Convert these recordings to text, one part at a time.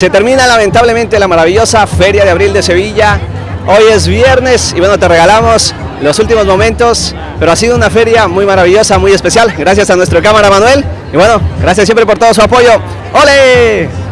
Se termina lamentablemente la maravillosa Feria de Abril de Sevilla. Hoy es viernes y bueno, te regalamos los últimos momentos, pero ha sido una feria muy maravillosa, muy especial. Gracias a nuestro cámara Manuel y bueno, gracias siempre por todo su apoyo. ¡Ole!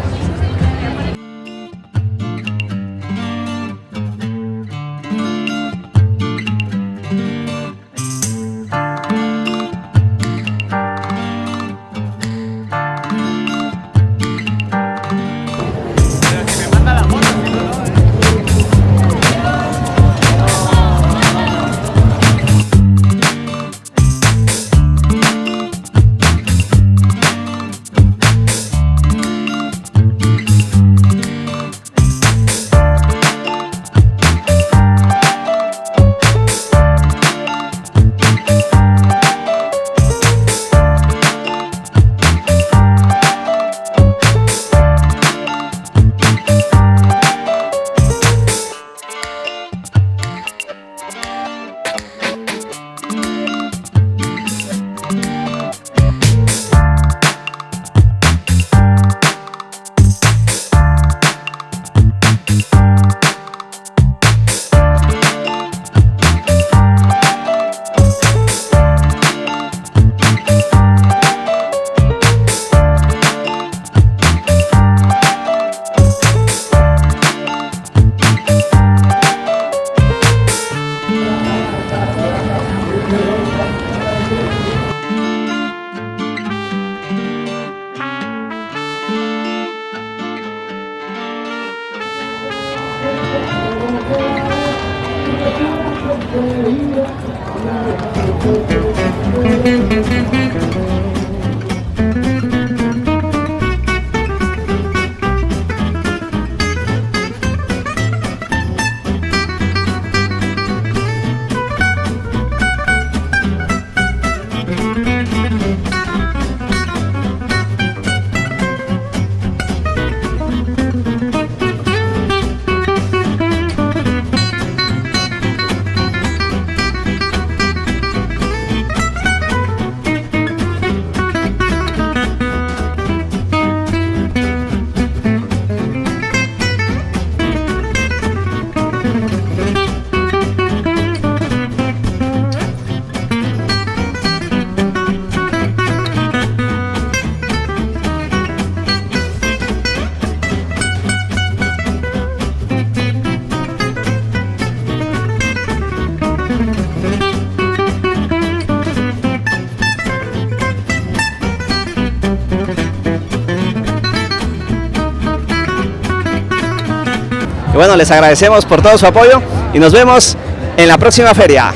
Bueno, les agradecemos por todo su apoyo y nos vemos en la próxima feria.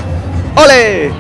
¡Ole!